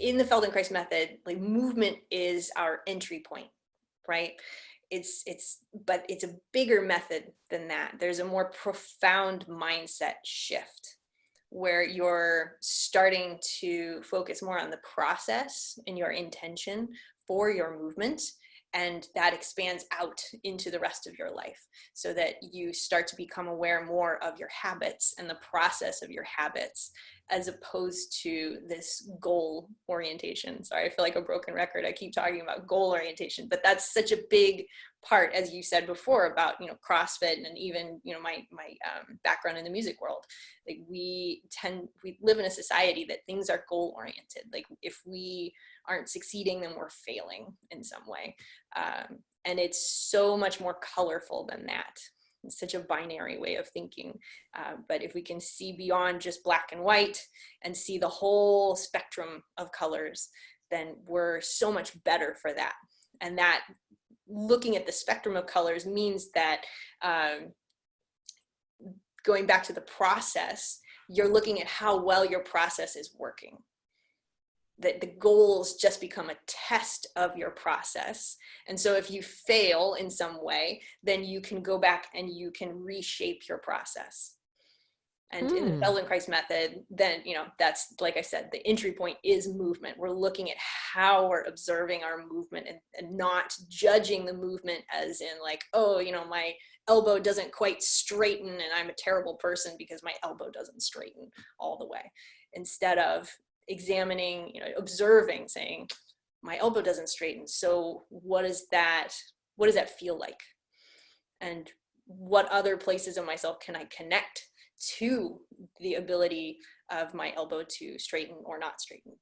Feldenkrais method, like movement is our entry point, right? It's, it's, but it's a bigger method than that. There's a more profound mindset shift where you're starting to focus more on the process and your intention for your movement and that expands out into the rest of your life so that you start to become aware more of your habits and the process of your habits as opposed to this goal orientation. Sorry, I feel like a broken record. I keep talking about goal orientation, but that's such a big part, as you said before, about you know CrossFit and even you know my my um, background in the music world. Like we tend we live in a society that things are goal oriented. Like if we aren't succeeding, then we're failing in some way, um, and it's so much more colorful than that. It's such a binary way of thinking. Uh, but if we can see beyond just black and white and see the whole spectrum of colors, then we're so much better for that. And that looking at the spectrum of colors means that um, going back to the process, you're looking at how well your process is working that the goals just become a test of your process. And so if you fail in some way, then you can go back and you can reshape your process. And mm. in the hmm. Feldenkrais method, then, you know, that's, like I said, the entry point is movement. We're looking at how we're observing our movement and, and not judging the movement as in like, oh, you know, my elbow doesn't quite straighten and I'm a terrible person because my elbow doesn't straighten all the way. Instead of examining, you know, observing, saying, my elbow doesn't straighten. So what is that, what does that feel like? And what other places of myself can I connect to the ability of my elbow to straighten or not straighten?